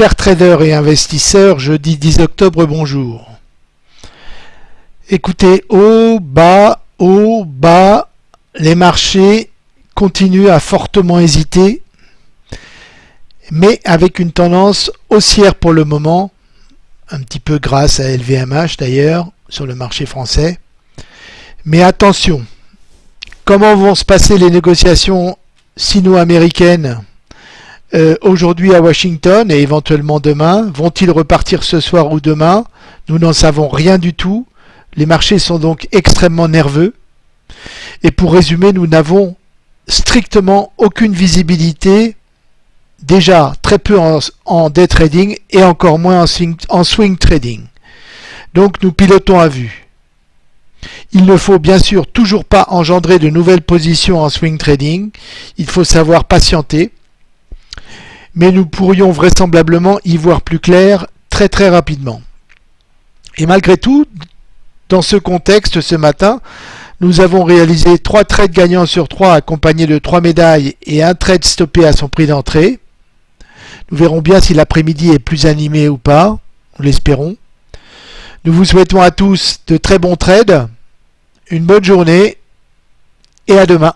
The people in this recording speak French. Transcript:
Chers traders et investisseurs, jeudi 10 octobre, bonjour. Écoutez, haut, bas, haut, bas, les marchés continuent à fortement hésiter, mais avec une tendance haussière pour le moment, un petit peu grâce à LVMH d'ailleurs, sur le marché français. Mais attention, comment vont se passer les négociations sino-américaines? Euh, aujourd'hui à Washington et éventuellement demain Vont-ils repartir ce soir ou demain? Nous n'en savons rien du tout. Les marchés sont donc extrêmement nerveux. Et pour résumer, nous n'avons strictement aucune visibilité, déjà très peu en, day trading et encore moins en swing trading. Donc nous pilotons à vue. Il ne faut bien sûr toujours pas engendrer de nouvelles positions en swing trading. Il faut savoir patienter mais nous pourrions vraisemblablement y voir plus clair très très rapidement. Et malgré tout, dans ce contexte, ce matin, nous avons réalisé 3 trades gagnants sur 3 accompagnés de 3 médailles et un trade stoppé à son prix d'entrée. Nous verrons bien si l'après-midi est plus animé ou pas, nous l'espérons. Nous vous souhaitons à tous de très bons trades, une bonne journée et à demain.